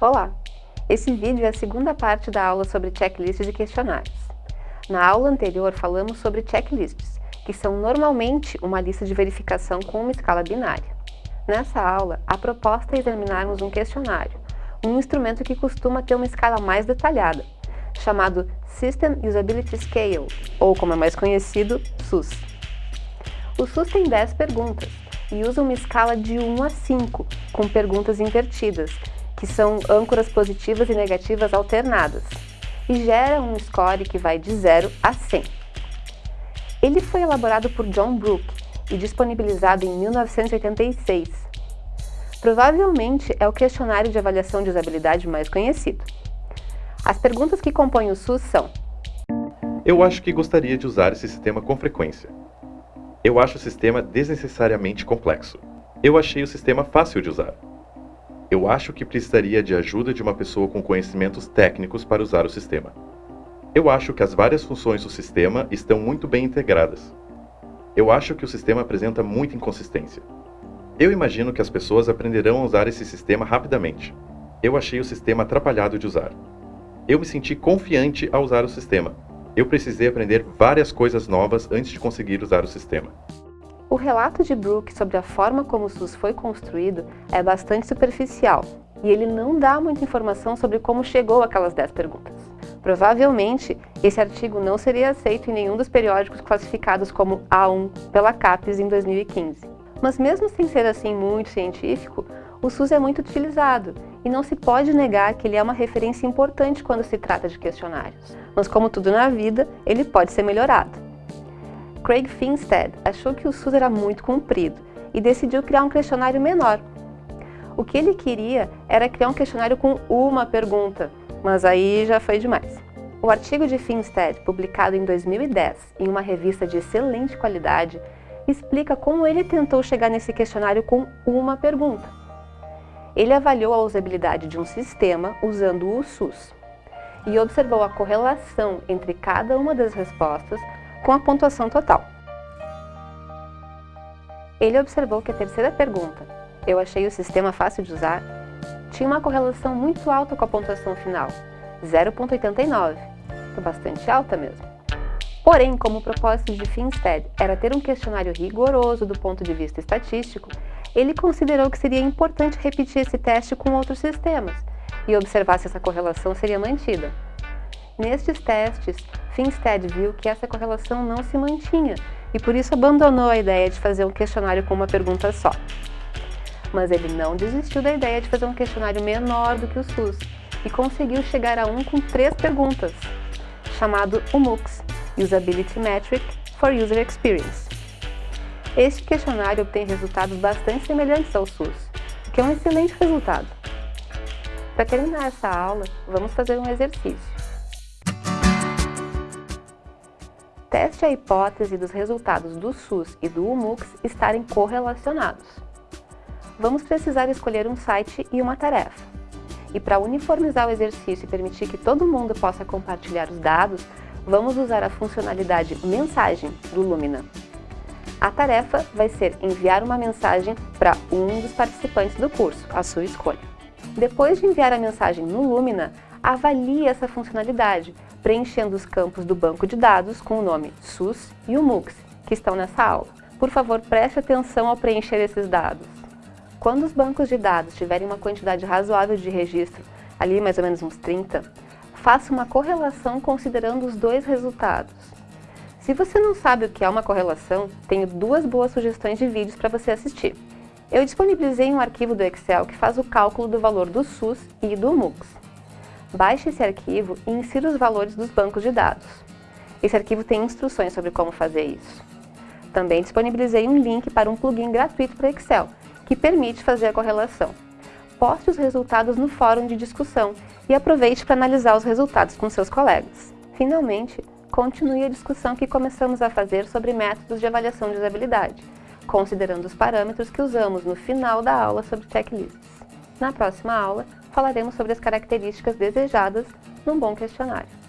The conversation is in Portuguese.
Olá! Esse vídeo é a segunda parte da aula sobre checklists de questionários. Na aula anterior falamos sobre checklists, que são normalmente uma lista de verificação com uma escala binária. Nessa aula, a proposta é examinarmos um questionário, um instrumento que costuma ter uma escala mais detalhada, chamado System Usability Scale, ou como é mais conhecido, SUS. O SUS tem 10 perguntas e usa uma escala de 1 a 5, com perguntas invertidas, que são âncoras positivas e negativas alternadas, e gera um score que vai de 0 a 100. Ele foi elaborado por John Brook e disponibilizado em 1986. Provavelmente é o questionário de avaliação de usabilidade mais conhecido. As perguntas que compõem o SUS são Eu acho que gostaria de usar esse sistema com frequência. Eu acho o sistema desnecessariamente complexo. Eu achei o sistema fácil de usar. Eu acho que precisaria de ajuda de uma pessoa com conhecimentos técnicos para usar o sistema. Eu acho que as várias funções do sistema estão muito bem integradas. Eu acho que o sistema apresenta muita inconsistência. Eu imagino que as pessoas aprenderão a usar esse sistema rapidamente. Eu achei o sistema atrapalhado de usar. Eu me senti confiante ao usar o sistema. Eu precisei aprender várias coisas novas antes de conseguir usar o sistema. O relato de Brooke sobre a forma como o SUS foi construído é bastante superficial e ele não dá muita informação sobre como chegou aquelas 10 perguntas. Provavelmente, esse artigo não seria aceito em nenhum dos periódicos classificados como A1 pela CAPES em 2015. Mas mesmo sem ser assim muito científico, o SUS é muito utilizado e não se pode negar que ele é uma referência importante quando se trata de questionários. Mas como tudo na vida, ele pode ser melhorado. Craig Finstead achou que o SUS era muito comprido e decidiu criar um questionário menor. O que ele queria era criar um questionário com uma pergunta, mas aí já foi demais. O artigo de Finstead, publicado em 2010 em uma revista de excelente qualidade, explica como ele tentou chegar nesse questionário com uma pergunta. Ele avaliou a usabilidade de um sistema usando o SUS e observou a correlação entre cada uma das respostas com a pontuação total. Ele observou que a terceira pergunta, eu achei o sistema fácil de usar, tinha uma correlação muito alta com a pontuação final, 0.89, que é bastante alta mesmo. Porém, como o propósito de Finstead era ter um questionário rigoroso do ponto de vista estatístico, ele considerou que seria importante repetir esse teste com outros sistemas e observar se essa correlação seria mantida. Nestes testes, Finstead viu que essa correlação não se mantinha e por isso abandonou a ideia de fazer um questionário com uma pergunta só. Mas ele não desistiu da ideia de fazer um questionário menor do que o SUS e conseguiu chegar a um com três perguntas, chamado UMUX Usability Metric for User Experience. Este questionário obtém resultados bastante semelhantes ao SUS, o que é um excelente resultado. Para terminar essa aula, vamos fazer um exercício. Teste a hipótese dos resultados do SUS e do UMUX estarem correlacionados. Vamos precisar escolher um site e uma tarefa. E para uniformizar o exercício e permitir que todo mundo possa compartilhar os dados, vamos usar a funcionalidade Mensagem do Lumina. A tarefa vai ser enviar uma mensagem para um dos participantes do curso, a sua escolha. Depois de enviar a mensagem no Lumina, avalie essa funcionalidade, preenchendo os campos do banco de dados com o nome SUS e o MUX, que estão nessa aula. Por favor, preste atenção ao preencher esses dados. Quando os bancos de dados tiverem uma quantidade razoável de registro, ali mais ou menos uns 30, faça uma correlação considerando os dois resultados. Se você não sabe o que é uma correlação, tenho duas boas sugestões de vídeos para você assistir. Eu disponibilizei um arquivo do Excel que faz o cálculo do valor do SUS e do MUX. Baixe esse arquivo e insira os valores dos bancos de dados. Esse arquivo tem instruções sobre como fazer isso. Também disponibilizei um link para um plugin gratuito para Excel, que permite fazer a correlação. Poste os resultados no fórum de discussão e aproveite para analisar os resultados com seus colegas. Finalmente, continue a discussão que começamos a fazer sobre métodos de avaliação de usabilidade, considerando os parâmetros que usamos no final da aula sobre checklists. Na próxima aula, falaremos sobre as características desejadas num bom questionário.